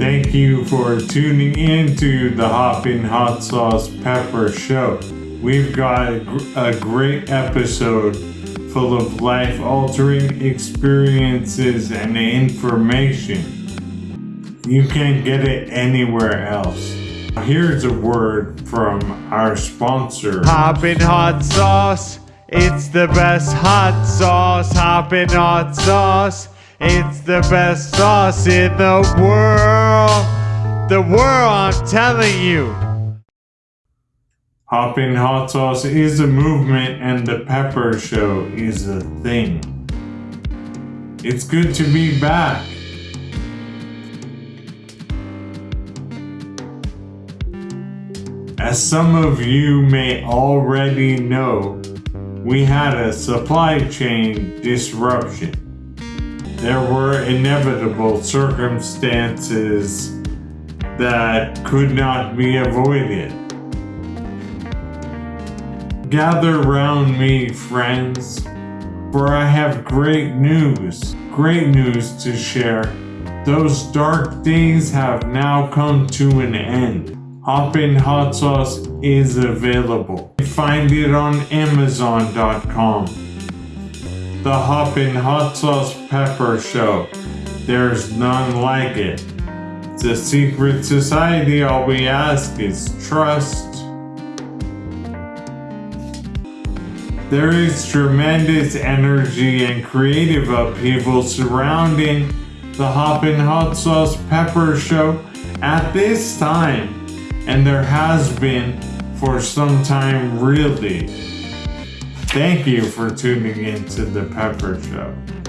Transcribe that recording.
Thank you for tuning in to the Hoppin' Hot Sauce Pepper Show. We've got a great episode full of life altering experiences and information. You can't get it anywhere else. Here's a word from our sponsor. Hoppin' Hot Sauce. It's the best hot sauce. Hoppin' Hot Sauce. It's the best sauce in the world. The world, I'm telling you. Hoppin' Hot Sauce is a movement and the Pepper Show is a thing. It's good to be back. As some of you may already know, we had a supply chain disruption. There were inevitable circumstances that could not be avoided. Gather round me, friends, for I have great news, great news to share. Those dark days have now come to an end. Hoppin' Hot Sauce is available. Find it on Amazon.com. The Hoppin' Hot Sauce Pepper Show. There's none like it. A secret society. All we ask is trust. There is tremendous energy and creative upheaval surrounding the Hoppin' Hot Sauce Pepper Show at this time and there has been for some time really. Thank you for tuning in to the Pepper Show.